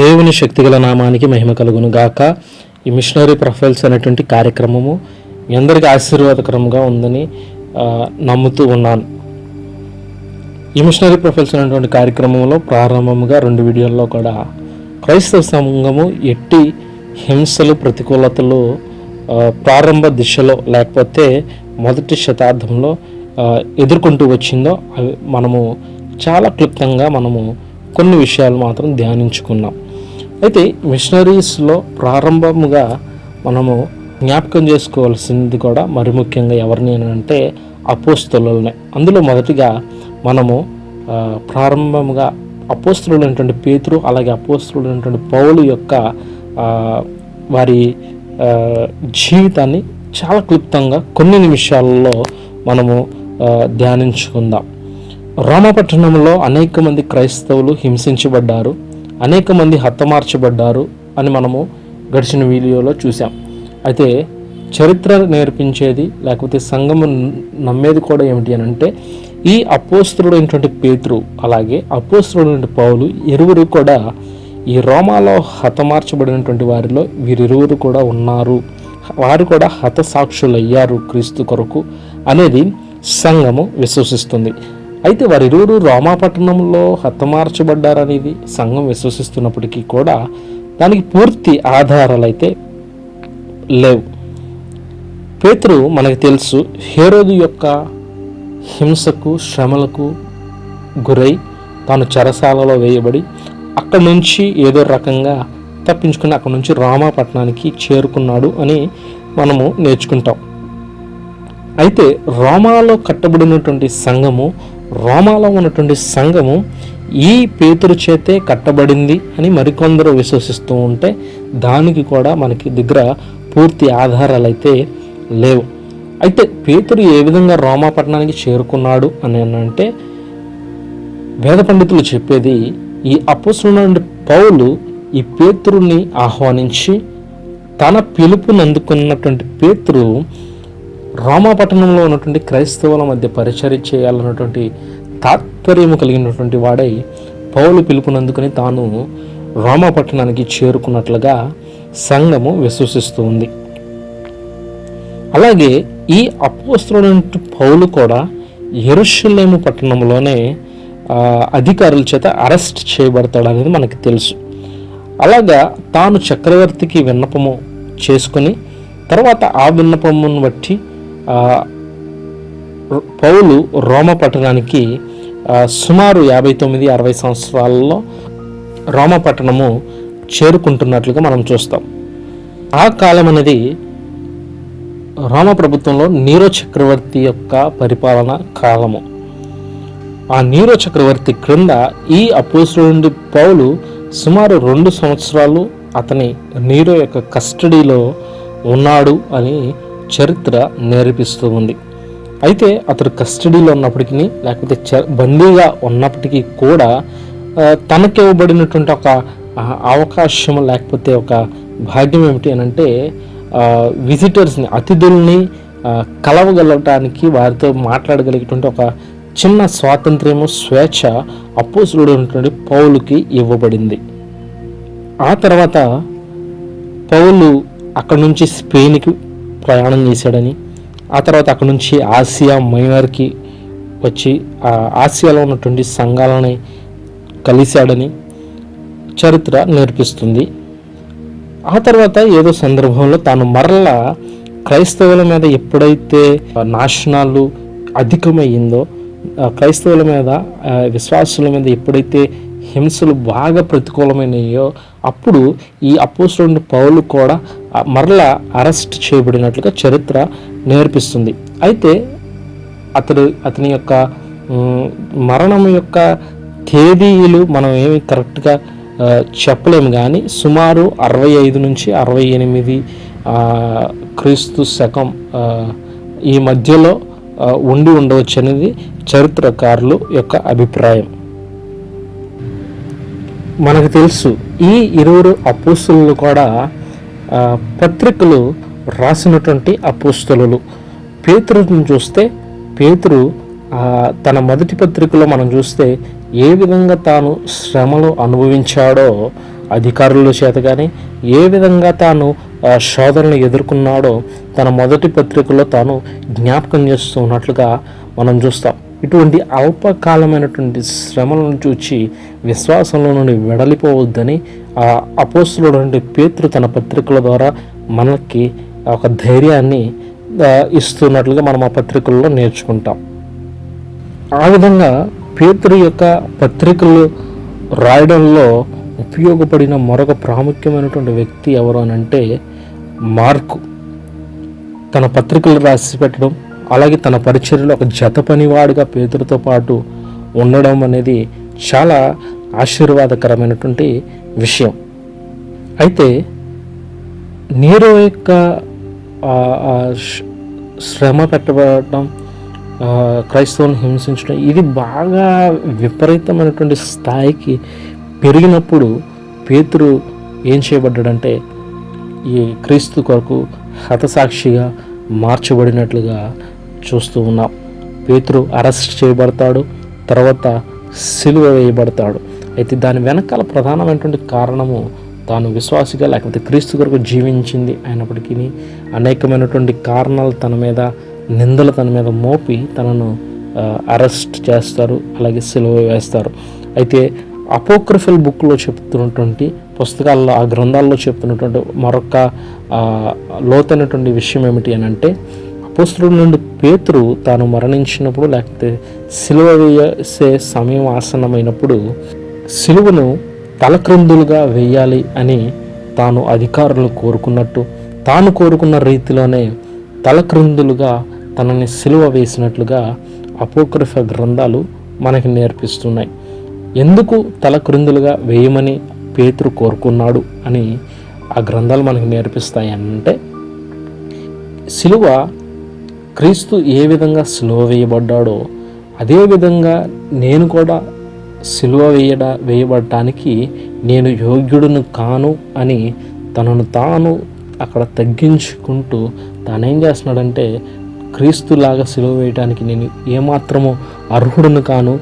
దేవుని శక్తిగల నామానికి మహిమ కలుగును గాక ఈ మిషనరీ ప్రొఫైల్స్ అనేటువంటి కార్యక్రమము మీ అందరికీ ఆశీర్వాదకరంగా ఉందని నమ్ముతూ ఉన్నాను. ఈ మిషనరీ ప్రొఫైల్స్ అనేటువంటి కార్యక్రమంలో ప్రారంభముగా రెండు వీడియోల్లో కూడా క్రైస్తవ సంఘము ఎట్టి హింసలు ప్రతికూలతలు ప్రారంభ దిశలో లేకపోతే మొదటి శతాబ్దంలో ఎదుర్కొంటూ వచ్చిందో అవి మనము చాలా క్లుప్తంగా మనము కొన్ని విషయాలు మాత్రం ధ్యానించుకున్నాం. అయితే మిషనరీస్లో ప్రారంభముగా మనము జ్ఞాపకం చేసుకోవాల్సింది కూడా మరి ముఖ్యంగా ఎవరిని అంటే అపోస్తులనే అందులో మొదటిగా మనము ప్రారంభముగా అపోస్తులైనటువంటి పేతురు అలాగే అపోస్తులైనటువంటి పౌలు యొక్క వారి జీవితాన్ని చాలా క్లుప్తంగా కొన్ని నిమిషాలలో మనము ధ్యానించుకుందాం. రోమపట్టణంలో అనేక మంది క్రైస్తవులు హింసించబడ్డారు. అనేక మంది హతమార్చబడ్డారు అని మనము గడిచిన వీడియోలో చూసాం అయితే చరిత్ర నేర్పించేది లేకపోతే సంఘము నమ్మేది కూడా ఏమిటి అని అంటే ఈ అపోస్తుడైనటువంటి పేతురు అలాగే అపోస్తుడైనటువంటి పౌలు ఇరువురు కూడా ఈ రోమాలో హతమార్చబడినటువంటి వారిలో వీరిరువురు కూడా ఉన్నారు. వారు కూడా హతసాక్షులయ్యారు క్రీస్తు కొరకు అనేది సంఘము విశ్వసిస్తుంది. అయితే వారిరువురు రోమాపట్టణంలో హతమార్చబడ్డారనేది సంఘం విశ్వసిస్తున్నప్పటికీ కూడా దానికి పూర్తి ఆధారాలు అయితే లేవు. పేతురు మనకు తెలుసు హేరోదు యొక్క హింసకు శ్రమలకు గురై తాను చెరసాలలో వేయబడి అక్కడి నుంచి ఏదో రకంగా తప్పించుకుని అక్కడి నుంచి రామాపట్నానికి చేరుకున్నాడు అని మనము నేర్చుకుంటాం. అయితే రోమాలో కట్టబడినటువంటి సంఘము రోమాలో ఉన్నటువంటి సంఘము ఈ పేతురు చేతే కట్టబడింది అని మరికొందరు విశ్వసిస్తూ ఉంటే దానికి కూడా మనకి దగ్గర పూర్తి ఆధారాలు అయితే లేవు. అయితే పేతురు ఏ విధంగా రోమాపట్నానికి చేరుకున్నాడు అని అంటే వేద పండితులు చెప్పేది ఈ అపోసులున్న పౌలు ఈ పేతురుని ఆహ్వానించి తన పిలుపునందుకున్నటువంటి పేతురు రామాపట్టణంలో ఉన్నటువంటి క్రైస్తవుల మధ్య పరిచర్య చేయాలన్నటువంటి తాత్పర్యము కలిగినటువంటి వాడై పౌలు పిలుపునందుకుని తాను రామాపట్టణానికి చేరుకున్నట్లుగా సంఘము విశ్వసిస్తూ ఉంది అలాగే ఈ అపోస్తులైన పౌలు కూడా ఎరుషులేము పట్టణంలోనే అధికారుల చేత అరెస్ట్ చేయబడతాడు అనేది మనకి తెలుసు. అలాగా తాను చక్రవర్తికి విన్నపము చేసుకొని తర్వాత ఆ విన్నపమును బట్టి పౌలు రోమ పట్టణానికి సుమారు యాభై తొమ్మిది అరవై సంవత్సరాలలో రోమ పట్టణము చేరుకుంటున్నట్లుగా మనం చూస్తాం. ఆ కాలం అనేది రోమ ప్రభుత్వంలో నీరో చక్రవర్తి యొక్క పరిపాలన కాలము. ఆ నీరో చక్రవర్తి క్రింద ఈ అపోసుల నుండి పౌలు సుమారు రెండు సంవత్సరాలు అతని నీరో యొక్క కస్టడీలో ఉన్నాడు అని చరిత్ర నేర్పిస్తూ ఉంది. అయితే అతడు కస్టడీలో ఉన్నప్పటికీ లేకపోతే చ బందీగా ఉన్నప్పటికీ కూడా తనకి ఇవ్వబడినటువంటి ఒక అవకాశం లేకపోతే ఒక భాగ్యం ఏమిటి అని అంటే విజిటర్స్ని అతిథుల్ని కలవగలటానికి వారితో మాట్లాడగలిగేటువంటి ఒక చిన్న స్వాతంత్ర్యము స్వేచ్ఛ అపోసులుడు ఉన్నటువంటి పౌలుకి ఇవ్వబడింది. ఆ తర్వాత పౌలు అక్కడి నుంచి స్పెయిన్కి ప్రయాణం చేశాడని. ఆ తర్వాత అక్కడి నుంచి ఆసియా మైనర్కి వచ్చి ఆసియాలో ఉన్నటువంటి సంఘాలని కలిశాడని చరిత్ర నేర్పిస్తుంది. ఆ తర్వాత ఏదో సందర్భంలో తాను మరలా క్రైస్తవుల మీద ఎప్పుడైతే నాశనాలు అధికమయ్యిందో క్రైస్తవుల మీద విశ్వాసుల మీద ఎప్పుడైతే హింసలు బాగా ప్రతికూలమైనయో అప్పుడు ఈ అపోస్తుడు పౌలు కూడా మరలా అరెస్ట్ చేయబడినట్లుగా చరిత్ర నేర్పిస్తుంది. అయితే అతడు అతని యొక్క మరణం యొక్క తేదీలు మనం ఏమి కరెక్ట్గా చెప్పలేము కానీ సుమారు అరవై ఐదు నుంచి అరవై ఎనిమిది క్రీస్తు శకం ఈ మధ్యలో ఉండి ఉండవచ్చు అనేది చరిత్రకారులు యొక్క అభిప్రాయం. మనకు తెలుసు ఈ ఇరువురు అపోస్తులు కూడా పత్రికలు రాసినటువంటి అపోస్తులు. పేతురుని చూస్తే పేతురు తన మొదటి పత్రికలో మనం చూస్తే ఏ విధంగా తాను శ్రమలు అనుభవించాడో అధికారుల చేత కానీ ఏ విధంగా తాను శోధనలు ఎదుర్కొన్నాడో తన మొదటి పత్రికలో తాను జ్ఞాపకం చేస్తున్నట్లుగా మనం చూస్తాం. ఇటువంటి అల్పకాలమైనటువంటి శ్రమల నుంచి వచ్చి విశ్వాసంలో నుండి వెడలిపోవద్దని ఆ అపోస్తుడు నుండి పేతురు తన పత్రికల ద్వారా మనకి ఒక ధైర్యాన్ని ఇస్తున్నట్లుగా మనం ఆ పత్రికల్లో నేర్చుకుంటాం. ఆ విధంగా పేతురు యొక్క పత్రికలు రాయడంలో ఉపయోగపడిన మరొక ప్రాముఖ్యమైనటువంటి వ్యక్తి ఎవరు అని అంటే మార్కు. తన పత్రికలు రాసి పెట్టడం అలాగే తన పరిచర్లో ఒక జత పనివాడుగా పేదలతో పాటు ఉండడం అనేది చాలా ఆశీర్వాదకరమైనటువంటి విషయం. అయితే నీరో యొక్క శ్రమ పెట్టబడటం ఆ, క్రైస్తవుని హింసించడం ఇది బాగా విపరీతమైనటువంటి స్థాయికి పెరిగినప్పుడు పేతురు ఏం చేయబడ్డాడంటే ఈ క్రీస్తు కొరకు హతసాక్షిగా మార్చబడినట్లుగా చూస్తూ ఉన్నాం పేతురు అరెస్ట్ చేయబడతాడు తర్వాత సిలువ వేయబడతాడు. అయితే దాని వెనకాల ప్రధానమైనటువంటి కారణము తాను విశ్వాసిగా లేకపోతే క్రీస్తు కొరకు జీవించింది అయినప్పటికీ అనేకమైనటువంటి కారణాలు తన మీద నిందలు తన మీద మోపి తనను అరెస్ట్ చేస్తారు అలాగే సిలువ వేస్తారు. అయితే అపోక్రిఫల్ బుక్లో చెప్తున్నటువంటి పుస్తకాల్లో ఆ గ్రంథాల్లో చెప్తున్నటువంటి మరొక లోతైనటువంటి విషయం ఏమిటి అని అంటే అపోస్తుల నుండి పేతురు తాను మరణించినప్పుడు లేకపోతే సిలువ వేసే సమయం ఆసన్నమైనప్పుడు సిలువను తలక్రిందులుగా వేయాలి అని తాను అధికారులు కోరుకున్నట్టు తాను కోరుకున్న రీతిలోనే తలక్రిందులుగా తనని సిలువ వేసినట్లుగా అపోక్రిఫ గ్రంథాలు మనకి నేర్పిస్తున్నాయి. ఎందుకు తలక్రిందులుగా వేయమని పేతురు కోరుకున్నాడు అని ఆ గ్రంథాలు మనకు నేర్పిస్తాయి అంటే సిలువ క్రీస్తు ఏ విధంగా సిలువ వేయబడ్డాడో అదే విధంగా నేను కూడా సిలువ వేయడ వేయబడటానికి నేను యోగ్యుడును కాను అని తనను తాను అక్కడ తగ్గించుకుంటూ తానేం చేస్తున్నాడంటే క్రీస్తులాగా సిలువ వేయడానికి నేను ఏమాత్రము అర్హుడును కాను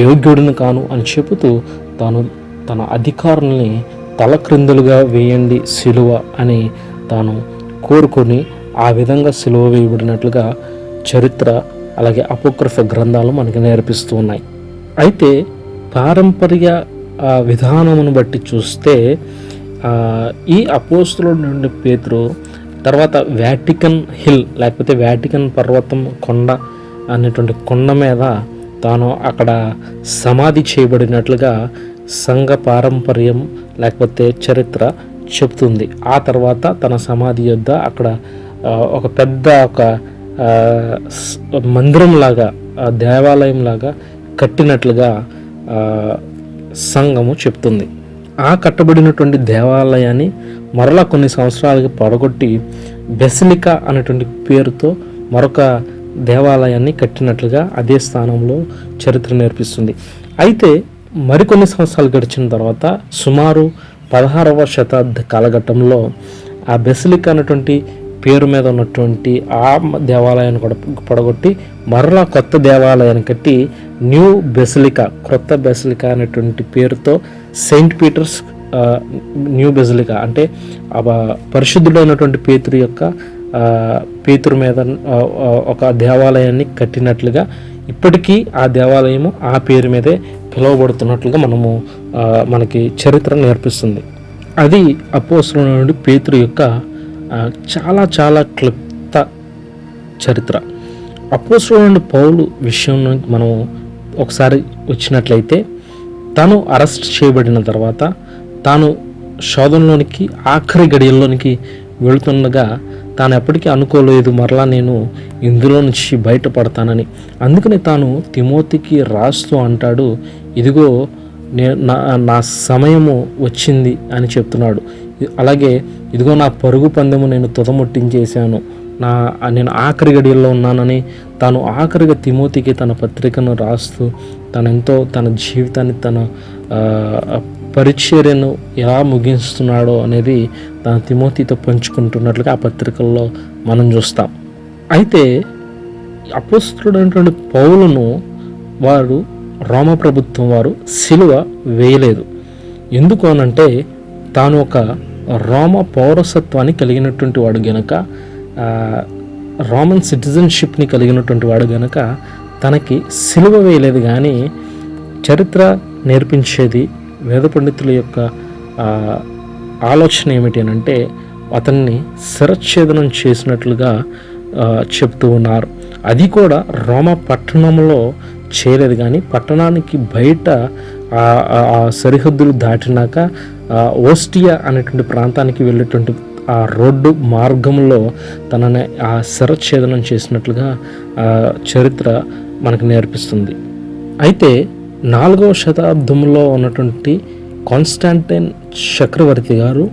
యోగ్యుడును కాను అని చెబుతూ తాను తన అధికారుల్ని తలక్రిందులుగా వేయండి సిలువ అని తాను కోరుకొని ఆ విధంగా సిలువ వేయబడినట్లుగా చరిత్ర అలాగే అపోక్రఫ గ్రంథాలు మనకి నేర్పిస్తూ ఉన్నాయి. అయితే పారంపర్య విధానమును బట్టి చూస్తే ఈ అపోస్తుల నుండి పేతురు తర్వాత వ్యాటికన్ హిల్ లేకపోతే వ్యాటికన్ పర్వతం కొండ అనేటువంటి కొండ మీద తాను అక్కడ సమాధి చేయబడినట్లుగా సంఘ పారంపర్యం లేకపోతే చరిత్ర చెప్తుంది. ఆ తర్వాత తన సమాధి యొద్ద అక్కడ ఒక పెద్ద ఒక మందిరం లాగా దేవాలయం లాగా కట్టినట్లుగా సంఘము చెప్తుంది. ఆ కట్టబడినటువంటి దేవాలయాన్ని మరలా కొన్ని సంవత్సరాలకి పడగొట్టి బెసిలికా అనేటువంటి పేరుతో మరొక దేవాలయాన్ని కట్టినట్లుగా అదే స్థానంలో చరిత్ర నేర్పిస్తుంది. అయితే మరికొన్ని సంవత్సరాలు గడిచిన తర్వాత సుమారు పదహారవ శతాబ్ద కాలఘట్టంలో ఆ బెసిలికా అనేటువంటి పేరు మీద ఉన్నటువంటి ఆ దేవాలయాన్ని కూడా పడగొట్టి మరలా కొత్త దేవాలయాన్ని కట్టి న్యూ బెసిలికా కొత్త బెసిలికా అనేటువంటి పేరుతో సెయింట్ పీటర్స్ న్యూ బెసిలికా అంటే ఆ పరిశుద్ధుడైనటువంటి పేతురు యొక్క పేతురు మీద ఒక దేవాలయాన్ని కట్టినట్లుగా ఇప్పటికీ ఆ దేవాలయము ఆ పేరు మీదే పిలువబడుతున్నట్లుగా మనము మనకి చరిత్ర నేర్పిస్తుంది. అది అపోస్తుల నుండి పేతురు యొక్క చాలా చాలా క్లుప్త చరిత్ర. అపోస్టోలండ్ పౌలు విషయం మనం ఒకసారి వచ్చినట్లయితే తాను అరెస్ట్ చేయబడిన తర్వాత తాను శోధనలోనికి ఆఖరి గడియల్లోనికి వెళుతుండగా తాను ఎప్పటికీ అనుకోలేదు మరలా నేను ఇందులో నుంచి బయటపడతానని. అందుకని తాను తిమోతికి రాస్తూ అంటాడు ఇదిగో నా నా సమయము వచ్చింది అని చెప్తున్నాడు. అలాగే ఇదిగో నా పరుగు పందెము నేను తుదముట్టించేశాను. నా నేను ఆఖరి గడియల్లో ఉన్నానని తాను ఆఖరిగా తిమోతికి తన పత్రికను రాస్తూ తనెంతో తన జీవితాన్ని తన పరిచర్యను ఎలా ముగిస్తున్నాడో అనేది తన తిమోతితో పంచుకుంటున్నట్లుగా ఆ పత్రికల్లో మనం చూస్తాం. అయితే అపోస్తుడైనటువంటి పౌలను వారు రోమ ప్రభుత్వం వారు సిలువ వేయలేదు. ఎందుకు అనంటే తాను ఒక రోమ పౌరసత్వాన్ని కలిగినటువంటి వాడు గనక రోమన్ సిటిజన్షిప్ని కలిగినటువంటి వాడు గనక తనకి సిలువ వేయలేదు కానీ చరిత్ర నేర్పించేది వేద పండితుల యొక్క ఆలోచన ఏమిటి అని అంటే అతన్ని శిరచ్ఛేదనం చేసినట్లుగా చెప్తూ ఉన్నారు. అది కూడా రోమ పట్టణంలో చేయలేదు కానీ పట్టణానికి బయట ఆ- సరిహద్దులు దాటినాక ఓస్టియా అనేటువంటి ప్రాంతానికి వెళ్ళేటువంటి ఆ రోడ్డు మార్గంలో తనని ఆ శరచ్ఛేదనం చేసినట్లుగా ఆ, చరిత్ర మనకు నేర్పిస్తుంది. అయితే నాలుగవ శతాబ్దంలో ఉన్నటువంటి కాన్స్టాంటైన్ చక్రవర్తి గారు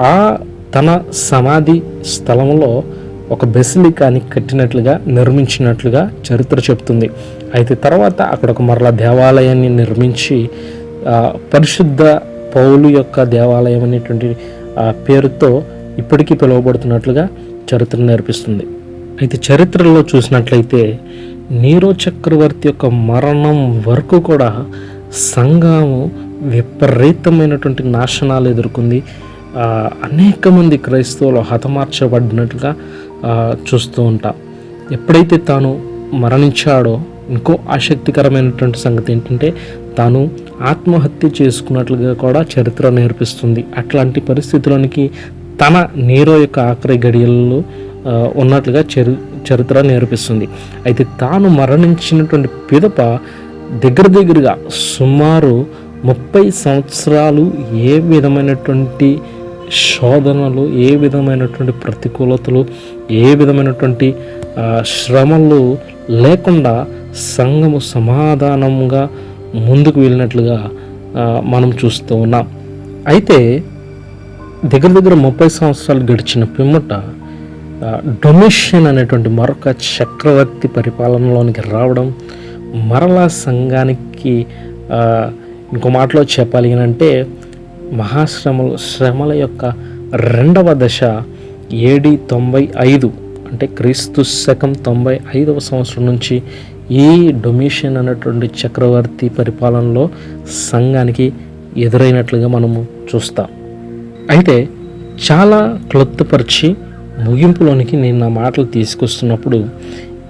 ఆ తన సమాధి స్థలంలో ఒక బెసిలికాని కట్టినట్లుగా నిర్మించినట్లుగా చరిత్ర చెప్తుంది. అయితే తర్వాత అక్కడ ఒక మరలా దేవాలయాన్ని నిర్మించి పరిశుద్ధ పౌలు యొక్క దేవాలయం అనేటువంటి ఆ పేరుతో ఇప్పటికీ పిలువబడుతున్నట్లుగా చరిత్ర నేర్పిస్తుంది. అయితే చరిత్రలో చూసినట్లయితే నీరో చక్రవర్తి యొక్క మరణం వరకు కూడా సంఘము విపరీతమైనటువంటి నాశనాలు ఎదుర్కొంది. అనేక మంది క్రైస్తవులు హతమార్చబడినట్లుగా చూస్తూ ఉంటా. ఎప్పుడైతే తాను మరణించాడో ఇంకో ఆసక్తికరమైనటువంటి సంగతి ఏంటంటే తాను ఆత్మహత్య చేసుకున్నట్లుగా కూడా చరిత్ర నేర్పిస్తుంది. అట్లాంటి పరిస్థితుల్లోనికి తన నీరో యొక్క ఆఖరి గడియల్లో ఉన్నట్లుగా చరి చరిత్ర నేర్పిస్తుంది. అయితే తాను మరణించినటువంటి పిదప దగ్గర దగ్గరగా సుమారు ముప్పై సంవత్సరాలు ఏ విధమైనటువంటి శోధనలు ఏ విధమైనటువంటి ప్రతికూలతలు ఏ విధమైనటువంటి శ్రమలు లేకుండా సంఘము సమాధానంగా ముందుకు వెళ్ళినట్లుగా మనం చూస్తూ ఉన్నాం. అయితే దగ్గర దగ్గర ముప్పై సంవత్సరాలు గడిచిన పిమ్మట డొమిషన్ అనేటువంటి మరొక చక్రవర్తి పరిపాలనలోనికి రావడం మరలా సంఘానికి ఇంకో మాటలో చెప్పాలి అని అంటే మహాశ్రమలు శ్రమల యొక్క రెండవ దశ ఏడి తొంభై ఐదు. అంటే క్రీస్తు శకం తొంభై ఐదవ సంవత్సరం నుంచి ఈ డొమిషన్ అనేటువంటి చక్రవర్తి పరిపాలనలో సంఘానికి ఎదురైనట్లుగా మనము చూస్తాం. అయితే చాలా క్లొత్తుపరిచి ముగింపులోనికి నేను నా మాటలు తీసుకొస్తున్నప్పుడు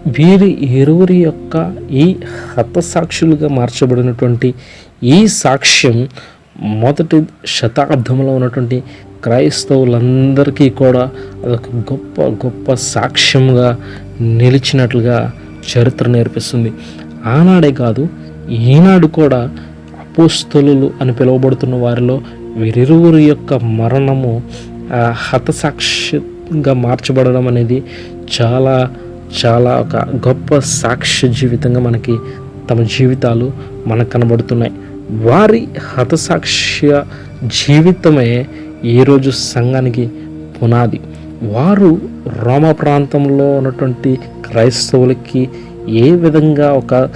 వీరి ఇరువురి యొక్క ఈ హతసాక్షులుగా మార్చబడినటువంటి ఈ సాక్ష్యం మొదటి శతాబ్దంలో ఉన్నటువంటి క్రైస్తవులందరికీ కూడా అదొక గొప్ప గొప్ప సాక్ష్యంగా నిలిచినట్లుగా చరిత్ర నేర్పిస్తుంది. ఆనాడే కాదు ఈనాడు కూడా అపోస్తలు అని పిలువబడుతున్న వారిలో వీరిరువురి యొక్క మరణము హతసాక్షిగా మార్చబడడం అనేది చాలా చాలా ఒక గొప్ప సాక్ష్య జీవితంగా మనకి తమ జీవితాలు మనకు కనబడుతున్నాయి. వారి హతసాక్ష్య జీవితమే ఈరోజు సంఘానికి పునాది. వారు రోమ ప్రాంతంలో ఉన్నటువంటి క్రైస్తవులకి ఏ విధంగా ఒక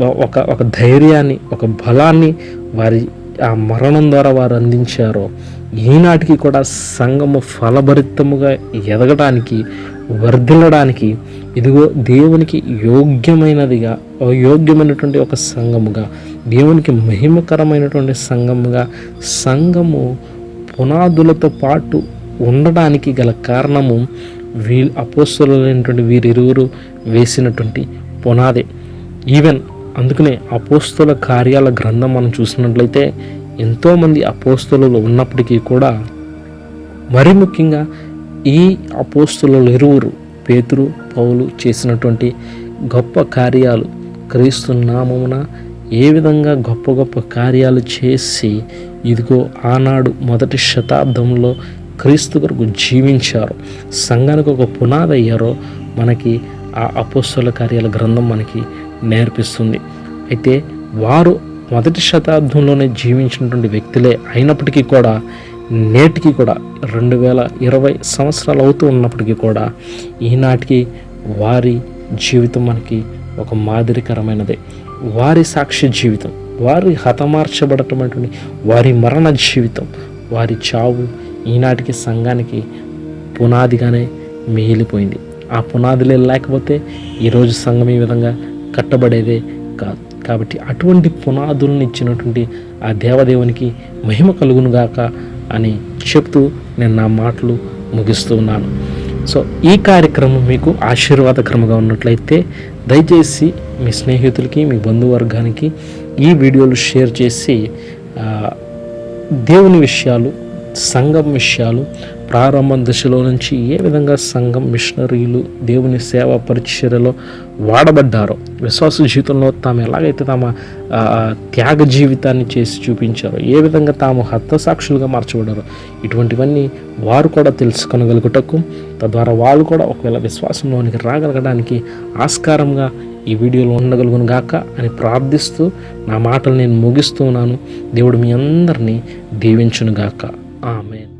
ఒక ఒక ధైర్యాన్ని ఒక బలాన్ని వారి ఆ మరణం ద్వారా వారు అందించారో ఈనాటికి కూడా సంఘము ఫలభరితముగా ఎదగడానికి వర్ధిల్లడానికి ఇదిగో దేవునికి యోగ్యమైనదిగా యోగ్యమైనటువంటి ఒక సంఘముగా దేవునికి మహిమకరమైనటువంటి సంఘముగా సంఘము పునాదులతో పాటు ఉండడానికి గల కారణము వీ అపోస్తులైనటువంటి వీరిరువురు వేసినటువంటి పునాదే. ఈవెన్ అందుకనే అపోస్తుల కార్యాల గ్రంథం మనం చూసినట్లయితే ఎంతోమంది అపోస్తులు ఉన్నప్పటికీ కూడా మరి ముఖ్యంగా ఈ అపోస్తులు ఇరువురు పేతురు పౌలు చేసినటువంటి గొప్ప కార్యాలు క్రీస్తు నామమున ఏ విధంగా గొప్ప గొప్ప కార్యాలు చేసి ఇదిగో ఆనాడు మొదటి శతాబ్దంలో క్రీస్తు కొరకు జీవించారు. సంఘానికి ఒక పునాది అయ్యారో మనకి ఆ అపోస్తుల కార్యాల గ్రంథం మనకి నేర్పిస్తుంది. అయితే వారు మొదటి శతాబ్దంలోనే జీవించినటువంటి వ్యక్తులే అయినప్పటికీ కూడా నేటికి కూడా రెండు వేల ఇరవై సంవత్సరాలు అవుతూ ఉన్నప్పటికీ కూడా ఈనాటికి వారి జీవితం మనకి ఒక మాదిరికరమైనదే. వారి సాక్ష్య జీవితం వారి హతమార్చబడటమైనటువంటి వారి మరణ జీవితం వారి చావు ఈనాటికి సంఘానికి పునాదిగానే మిగిలిపోయింది. ఆ పునాదులే లేకపోతే ఈరోజు సంఘం ఈ విధంగా కట్టబడేదే కాదు. కాబట్టి అటువంటి పునాదులను ఇచ్చినటువంటి ఆ దేవదేవునికి మహిమ కలుగునుగాక అని చెప్తూ నేను నా మాటలు ముగిస్తూ ఉన్నాను. సో ఈ కార్యక్రమం మీకు ఆశీర్వాదకరంగా ఉన్నట్లయితే దయచేసి మీ స్నేహితులకి మీ బంధువర్గానికి ఈ వీడియోలు షేర్ చేసి దేవుని విషయాలు సంఘం విషయాలు ప్రారంభ దశలో నుంచి ఏ విధంగా సంఘం మిషనరీలు దేవుని సేవ పరిచర్యలో వాడబడ్డారో విశ్వాస జీవితంలో తాము ఎలాగైతే తమ త్యాగ జీవితాన్ని చేసి చూపించారో ఏ విధంగా తాము హతసాక్షులుగా మార్చబడ్డారో ఇటువంటివన్నీ వారు కూడా తెలుసుకొనగలుగుటకు తద్వారా వాళ్ళు కూడా ఒకవేళ విశ్వాసంలోనికి రాగలగడానికి ఆస్కారంగా ఈ వీడియోలో ఉండగలుగును గాక అని ప్రార్థిస్తూ నా మాటలు నేను ముగిస్తూ ఉన్నాను దేవుడు మీ అందరినీ దీవించునుగాక ఆమెన్.